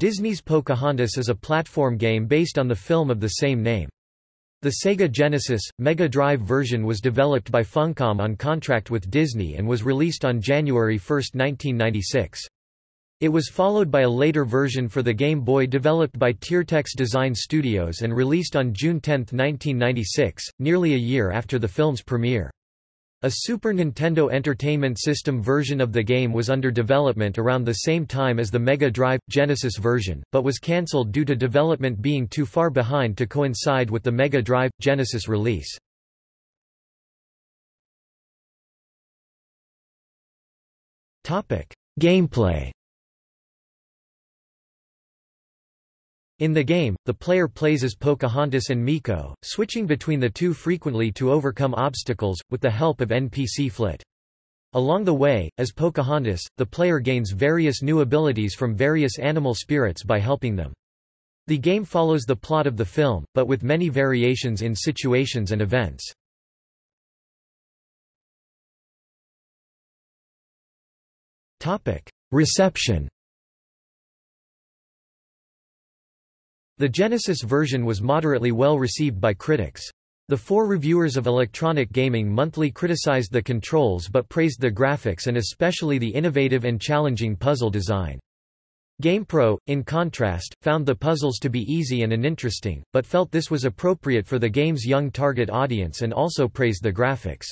Disney's Pocahontas is a platform game based on the film of the same name. The Sega Genesis, Mega Drive version was developed by Funcom on contract with Disney and was released on January 1, 1996. It was followed by a later version for the Game Boy developed by Tiertex Design Studios and released on June 10, 1996, nearly a year after the film's premiere. A Super Nintendo Entertainment System version of the game was under development around the same time as the Mega Drive Genesis version, but was cancelled due to development being too far behind to coincide with the Mega Drive Genesis release. Gameplay In the game, the player plays as Pocahontas and Meeko, switching between the two frequently to overcome obstacles, with the help of NPC Flit. Along the way, as Pocahontas, the player gains various new abilities from various animal spirits by helping them. The game follows the plot of the film, but with many variations in situations and events. Reception The Genesis version was moderately well received by critics. The four reviewers of Electronic Gaming Monthly criticized the controls but praised the graphics and especially the innovative and challenging puzzle design. GamePro, in contrast, found the puzzles to be easy and uninteresting, but felt this was appropriate for the game's young target audience and also praised the graphics.